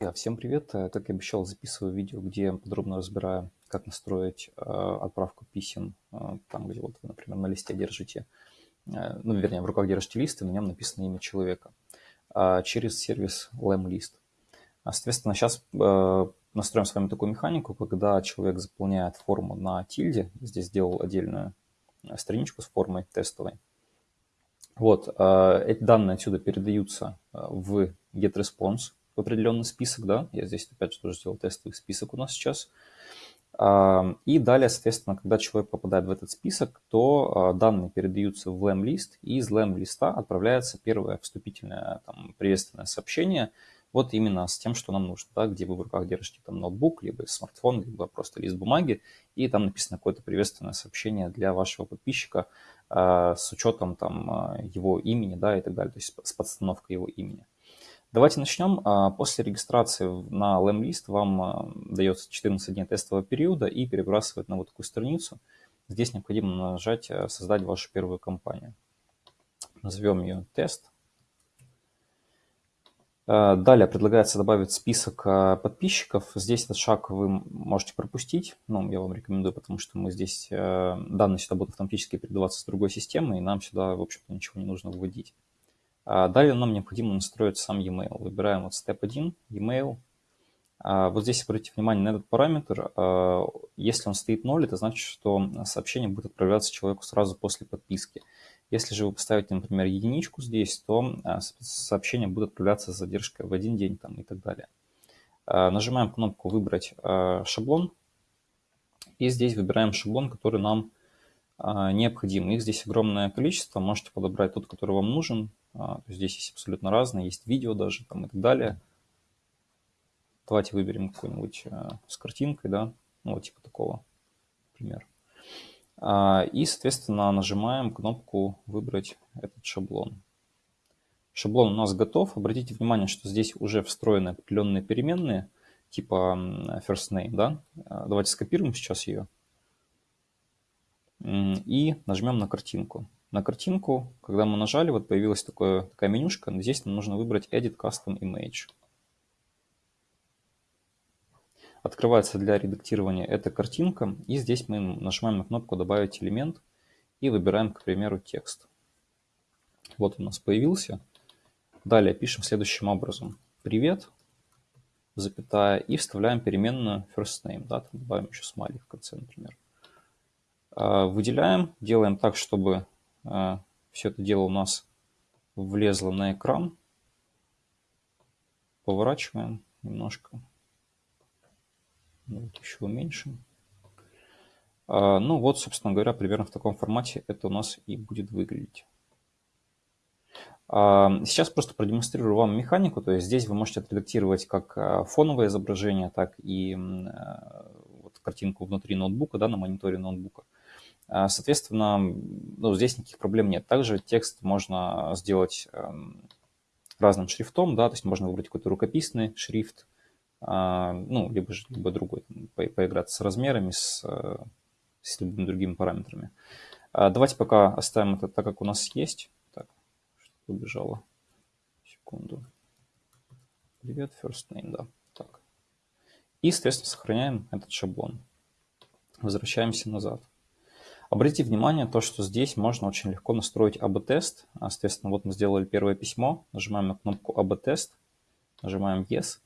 Да, всем привет! Э, как и обещал, записываю видео, где подробно разбираю, как настроить э, отправку писем, э, там, где вот вы, например, на листе держите, э, ну, вернее, в руках держите лист, и на нем написано имя человека, э, через сервис LamList. А, соответственно, сейчас э, настроим с вами такую механику, когда человек заполняет форму на тильде, здесь сделал отдельную э, страничку с формой тестовой. Вот, э, эти данные отсюда передаются э, в getResponse, в определенный список, да, я здесь опять же тоже сделал тестовый список у нас сейчас. А, и далее, соответственно, когда человек попадает в этот список, то а, данные передаются в LAM-лист, и из LAM-листа отправляется первое вступительное там, приветственное сообщение, вот именно с тем, что нам нужно, да, где вы в руках держите там ноутбук, либо смартфон, либо просто лист бумаги, и там написано какое-то приветственное сообщение для вашего подписчика э, с учетом там его имени, да, и так далее, то есть с подстановкой его имени. Давайте начнем. А, после регистрации на LAM-лист вам а, дается 14 дней тестового периода и перебрасывает на вот такую страницу. Здесь необходимо нажать а, «Создать вашу первую компанию». Назовем ее «Тест». Далее предлагается добавить список подписчиков. Здесь этот шаг вы можете пропустить. Ну, я вам рекомендую, потому что мы здесь, данные сюда будут автоматически передаваться с другой системы, и нам сюда, в общем-то, ничего не нужно вводить. А далее нам необходимо настроить сам e-mail. Выбираем вот step 1, e-mail. А вот здесь обратите внимание на этот параметр. А, если он стоит 0, это значит, что сообщение будет отправляться человеку сразу после подписки. Если же вы поставите, например, единичку здесь, то сообщение будет отправляться с задержкой в один день там, и так далее. Нажимаем кнопку «Выбрать шаблон». И здесь выбираем шаблон, который нам необходим. Их здесь огромное количество. Можете подобрать тот, который вам нужен. А, здесь есть абсолютно разные, есть видео даже там и так далее. Давайте выберем какой-нибудь а, с картинкой, да, ну вот типа такого, например. А, и, соответственно, нажимаем кнопку «Выбрать этот шаблон». Шаблон у нас готов. Обратите внимание, что здесь уже встроены определенные переменные, типа first name, да. Давайте скопируем сейчас ее. И нажмем на картинку. На картинку, когда мы нажали, вот появилась такое, такая менюшка. Здесь нам нужно выбрать Edit Custom Image. Открывается для редактирования эта картинка. И здесь мы нажимаем на кнопку «Добавить элемент» и выбираем, к примеру, текст. Вот у нас появился. Далее пишем следующим образом. «Привет», запятая, и вставляем переменную first name. Да, добавим еще смайлик в конце, например. А, выделяем, делаем так, чтобы а, все это дело у нас влезло на экран. Поворачиваем немножко. Вот еще уменьшим. А, ну вот, собственно говоря, примерно в таком формате это у нас и будет выглядеть. Сейчас просто продемонстрирую вам механику, то есть здесь вы можете отредактировать как фоновое изображение, так и вот картинку внутри ноутбука, да, на мониторе ноутбука. А, соответственно, ну, здесь никаких проблем нет. Также текст можно сделать эм, разным шрифтом, да, то есть можно выбрать какой-то рукописный шрифт, а, ну, либо, либо другой, по, поиграться с размерами, с, э, с любыми другими параметрами. А, давайте пока оставим это так, как у нас есть. Так, что убежало. Секунду. Привет, first name, да. Так. И, соответственно, сохраняем этот шаблон. Возвращаемся назад. Обратите внимание, то, что здесь можно очень легко настроить АБ-тест. Соответственно, вот мы сделали первое письмо, нажимаем на кнопку АБ-тест, нажимаем Yes,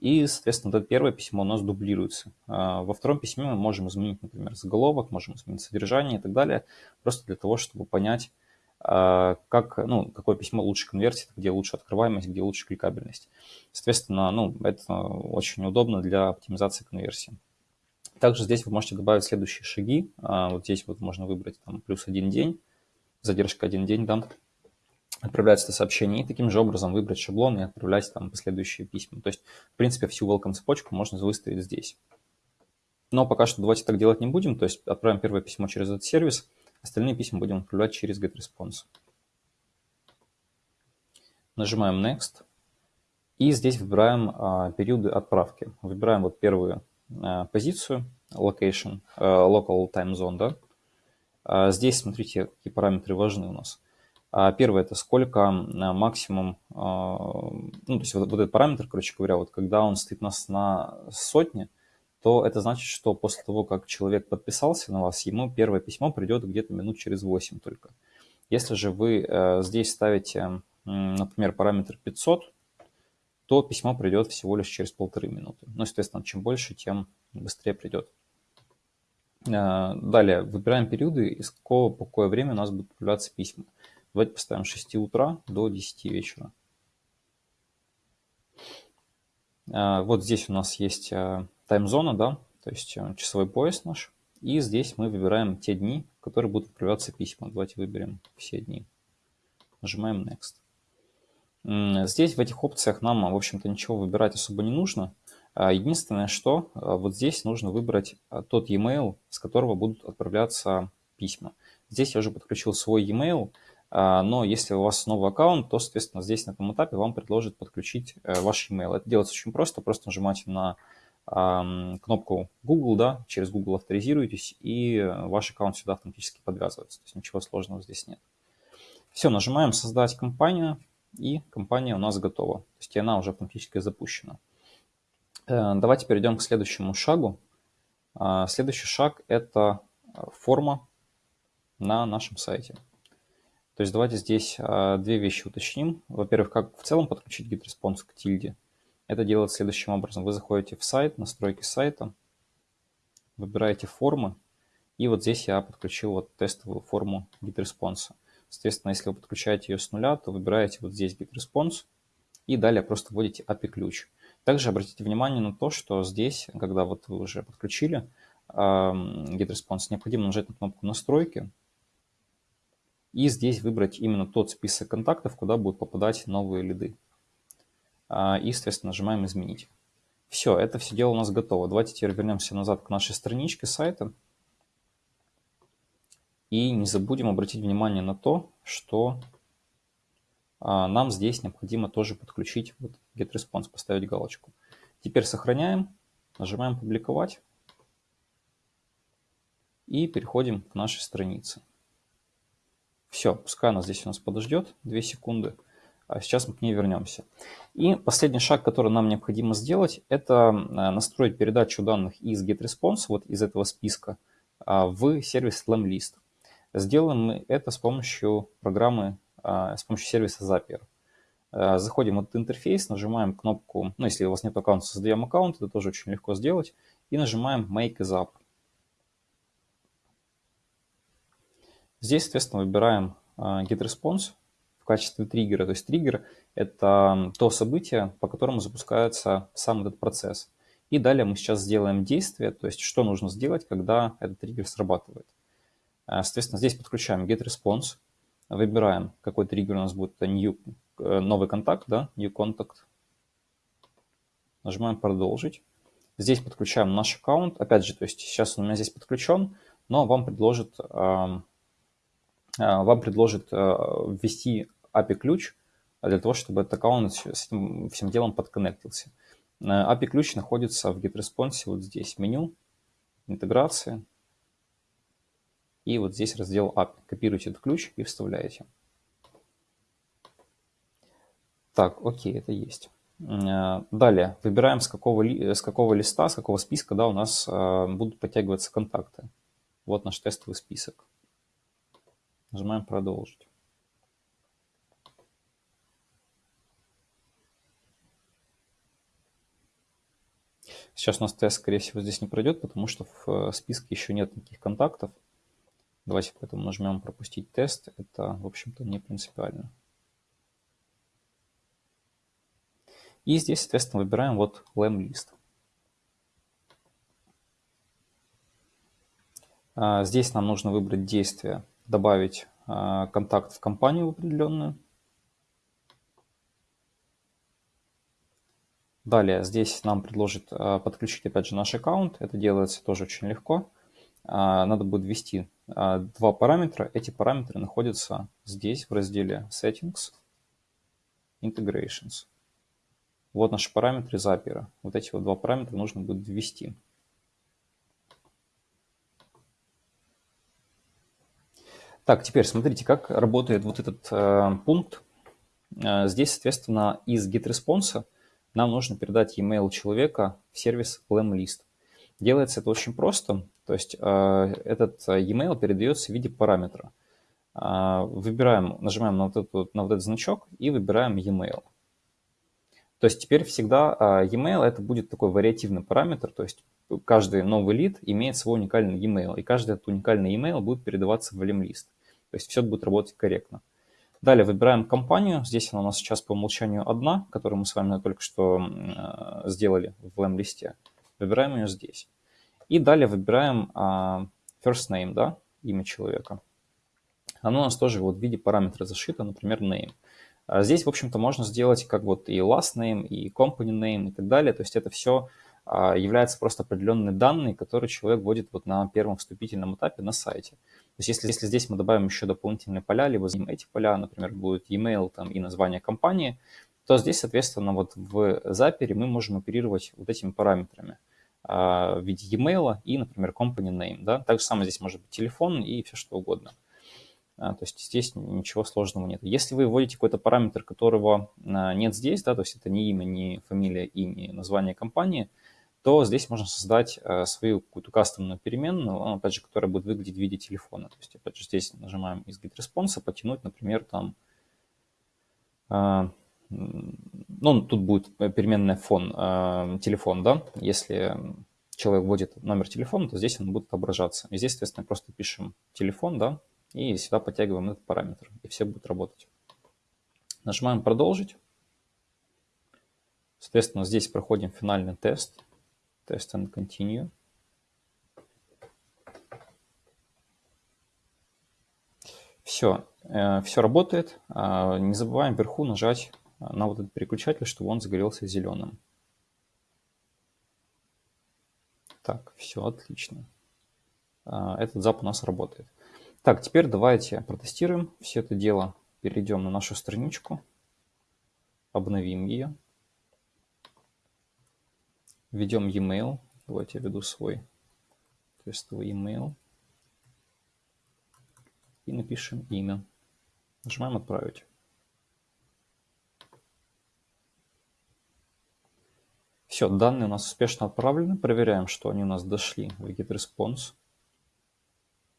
и, соответственно, это первое письмо у нас дублируется. А, во втором письме мы можем изменить, например, заголовок, можем изменить содержание и так далее, просто для того, чтобы понять, а, как, ну, какое письмо лучше конвертит, где лучше открываемость, где лучше кликабельность. Соответственно, ну, это очень удобно для оптимизации конверсии. Также здесь вы можете добавить следующие шаги. А, вот здесь вот можно выбрать там плюс один день, задержка один день, да, отправляется это сообщение, и таким же образом выбрать шаблон и отправлять там последующие письма. То есть, в принципе, всю welcome цепочку можно выставить здесь. Но пока что давайте так делать не будем, то есть отправим первое письмо через этот сервис, остальные письма будем отправлять через GetResponse. Нажимаем Next. И здесь выбираем а, периоды отправки. Выбираем вот первую Э, позицию, location, э, local time zone, да. А здесь, смотрите, какие параметры важны у нас. Первое – это сколько максимум, ну, то есть вот, вот этот параметр, короче говоря, вот когда он стоит нас на сотне, то это значит, что после того, как человек подписался на вас, ему первое письмо придет где-то минут через 8 только. Если же вы э, здесь ставите, например, параметр 500, то письмо придет всего лишь через полторы минуты. Ну, естественно, чем больше, тем быстрее придет. Э, далее, выбираем периоды, из какого по какое время у нас будут появляться письма. Давайте поставим с 6 утра до 10 вечера. Э, вот здесь у нас есть э, таймзона, да, то есть часовой пояс наш. И здесь мы выбираем те дни, в которые будут отправляться письма. Давайте выберем все дни. Нажимаем Next. Здесь в этих опциях нам, в общем-то, ничего выбирать особо не нужно. А, единственное, что а, вот здесь нужно выбрать а, тот e-mail, с которого будут отправляться письма. Здесь я уже подключил свой e-mail, но если у вас новый аккаунт, то, соответственно, здесь на этом этапе вам предложат подключить э, ваш e-mail. Это делается очень просто, просто нажимаете на кнопку Google, да, через Google авторизируетесь, и ваш аккаунт сюда автоматически подвязывается. То есть ничего сложного здесь нет. Все, нажимаем «Создать компанию», и компания у нас готова. То есть она уже автоматически запущена. Э, давайте перейдем к следующему шагу. А, следующий шаг – это форма на нашем сайте. То есть давайте здесь две вещи уточним. Во-первых, как в целом подключить GetResponse к тильде. Это делать следующим образом. Вы заходите в сайт, настройки сайта, выбираете формы, и вот здесь я подключил вот тестовую форму GetResponse. Соответственно, если вы подключаете ее с нуля, то выбираете вот здесь GetResponse, и далее просто вводите API-ключ. Также обратите внимание на то, что здесь, когда вот вы уже подключили GetResponse, необходимо нажать на кнопку «Настройки», и здесь выбрать именно тот список контактов, куда будут попадать новые лиды. А, и, соответственно, нажимаем «Изменить». Все, это все дело у нас готово. Давайте теперь вернемся назад к нашей страничке сайта. И не забудем обратить внимание на то, что а, нам здесь необходимо тоже подключить вот GetResponse, поставить галочку. Теперь сохраняем, нажимаем «Публиковать» и переходим к нашей странице. Все, пускай она здесь у нас подождет 2 секунды, а сейчас мы к ней вернемся. И последний шаг, который нам необходимо сделать, это а, настроить передачу данных из GetResponse, вот из этого списка, а, в сервис LamList. Сделаем мы это с помощью программы а, с помощью сервиса Zapier. А, заходим в этот интерфейс, нажимаем кнопку, ну, если у вас нет аккаунта, создаем аккаунт, это тоже очень легко сделать, и нажимаем Make as App. Здесь, соответственно, выбираем а, GetResponse в качестве триггера. То есть триггер – это то событие, по которому запускается сам этот процесс. И далее мы сейчас сделаем действие, то есть что нужно сделать, когда этот триггер срабатывает. Соответственно, здесь подключаем GetResponse, Выбираем, какой триггер у нас будет. New, э, новый контакт, да, new contact. Нажимаем продолжить. Здесь подключаем наш аккаунт. Опять же, то есть сейчас он у меня здесь подключен, но вам предложит, вам предложит э, ввести API-ключ для того, чтобы этот аккаунт с этим всем делом подконнектился. Э, API-ключ находится в GetResponse вот здесь, меню, интеграция, и вот здесь раздел API. Копируете этот ключ и вставляете. Так, окей, это есть. Э, далее, выбираем, с какого, с какого листа, с какого списка да, у нас э, будут подтягиваться контакты. Вот наш тестовый список. Нажимаем «Продолжить». Сейчас у нас тест, скорее всего, здесь не пройдет, потому что в э, списке еще нет никаких контактов. Давайте поэтому нажмем «Пропустить тест». Это, в общем-то, не принципиально. И здесь, соответственно, выбираем вот LAM-лист. А, здесь нам нужно выбрать действие, добавить а, контакт в компанию определенную. Далее здесь нам предложит а, подключить опять же наш аккаунт. Это делается тоже очень легко. Надо будет ввести а, два параметра. Эти параметры находятся здесь, в разделе Settings, Integrations. Вот наши параметры Zapier. Вот эти вот два параметра нужно будет ввести. Так, теперь смотрите, как работает вот этот э, пункт. Э, здесь, соответственно, из GetResponse нам нужно передать e-mail человека в сервис LemList. Делается это очень просто, то есть э, этот e-mail передается в виде параметра. Э, выбираем, нажимаем на вот, этот, на вот этот значок и выбираем e-mail. То есть теперь всегда e-mail это будет такой вариативный параметр, то есть каждый новый лид имеет свой уникальный e-mail, и каждый этот уникальный e-mail будет передаваться в LemList. То есть все будет работать корректно. Далее выбираем компанию. Здесь она у нас сейчас по умолчанию одна, которую мы с вами только что сделали в LM-листе. Выбираем ее здесь. И далее выбираем э, first name, да, имя человека. Оно у нас тоже вот в виде параметра зашито, например, name. А здесь, в общем-то, можно сделать как вот и last name, и company name и так далее. То есть это все а, является просто определенные данные, которые человек вводит вот на первом вступительном этапе на сайте. То есть если, если здесь мы добавим еще дополнительные поля, либо эти поля, например, будут email там, и название компании, то здесь, соответственно, вот в запере мы можем оперировать вот этими параметрами а, в виде e-mail и, например, company name. Да? Так же самое здесь может быть телефон и все что угодно. А, то есть здесь ничего сложного нет. Если вы вводите какой-то параметр, которого нет здесь, да, то есть это не имя, не фамилия и не название компании, то здесь можно создать свою какую-то кастомную переменную, опять же, которая будет выглядеть в виде телефона. То есть, опять же, здесь нажимаем из GetResponse, потянуть, например, там, ну, тут будет переменная фон, э, телефон, да, если человек вводит номер телефона, то здесь он будет отображаться. И здесь, соответственно, просто пишем телефон, да, и сюда подтягиваем этот параметр, и все будет работать. Нажимаем «Продолжить». Соответственно, здесь проходим финальный тест. Test and continue. Все, э, все работает. А, не забываем вверху нажать на вот этот переключатель, чтобы он загорелся зеленым. Так, все отлично. А, этот зап у нас работает. Так, теперь давайте протестируем все это дело. Перейдем на нашу страничку, обновим ее. Введем e-mail. Давайте я введу свой тестовый e-mail. И напишем имя. Нажимаем «Отправить». Все, данные у нас успешно отправлены. Проверяем, что они у нас дошли в GetResponse.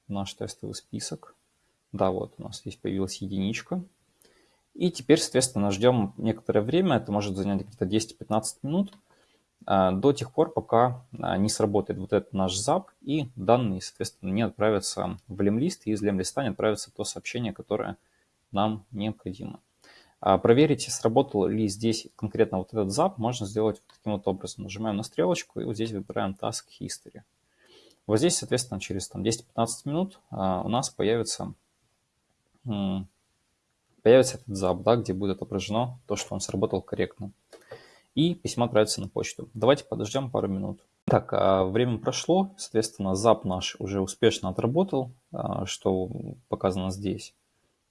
Наш тестовый список. Да, вот у нас здесь появилась единичка. И теперь, соответственно, ждем некоторое время. Это может занять где-то 10-15 минут. А, до тех пор, пока а, не сработает вот этот наш зап, и данные, соответственно, не отправятся в лемлист, и из лемлиста не отправится то сообщение, которое нам необходимо. А, проверить, сработал ли здесь конкретно вот этот зап, можно сделать вот таким вот образом. Нажимаем на стрелочку и вот здесь выбираем Task History. Вот здесь, соответственно, через 10-15 минут у нас появится, появится этот зап, да, где будет отображено то, что он сработал корректно и письмо отправится на почту. Давайте подождем пару минут. Так, а время прошло, соответственно, зап наш уже успешно отработал, а, что показано здесь.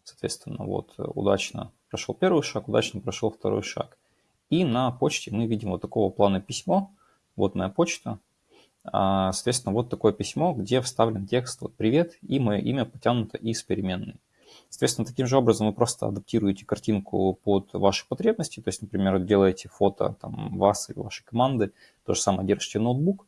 Соответственно, вот удачно прошел первый шаг, удачно прошел второй шаг. И на почте мы видим вот такого плана письмо. Вот моя почта. А, соответственно, вот такое письмо, где вставлен текст вот «Привет» и мое имя потянуто из переменной. Соответственно, таким же образом вы просто адаптируете картинку под ваши потребности. То есть, например, делаете фото там, вас или вашей команды, то же самое держите ноутбук,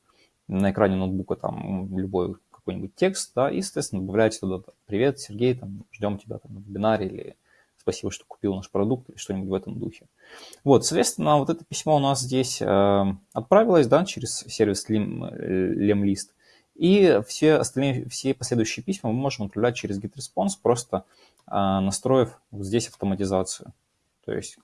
на экране ноутбука там любой какой-нибудь текст, да, и, соответственно, добавляете туда «Привет, Сергей, там, ждем тебя там, на вебинаре» или «Спасибо, что купил наш продукт» или что-нибудь в этом духе. Вот, соответственно, вот это письмо у нас здесь э, отправилось, да, через сервис Lemlist. И все остальные, все последующие письма мы можем отправлять через GetResponse, просто а, настроив вот здесь автоматизацию. То есть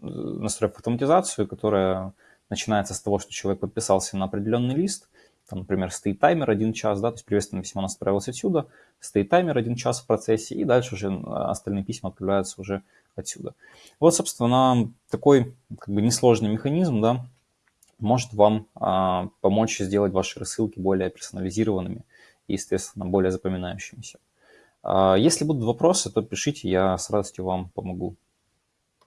э, настроив автоматизацию, которая начинается с того, что человек подписался на определенный лист, там, например, стоит таймер один час, да, то есть приветственное письмо у нас отправилось отсюда, стоит таймер один час в процессе, и дальше уже остальные письма отправляются уже отсюда. Вот, собственно, такой как бы несложный механизм, да, может вам а, помочь сделать ваши рассылки более персонализированными и, естественно, более запоминающимися. А, если будут вопросы, то пишите, я с радостью вам помогу.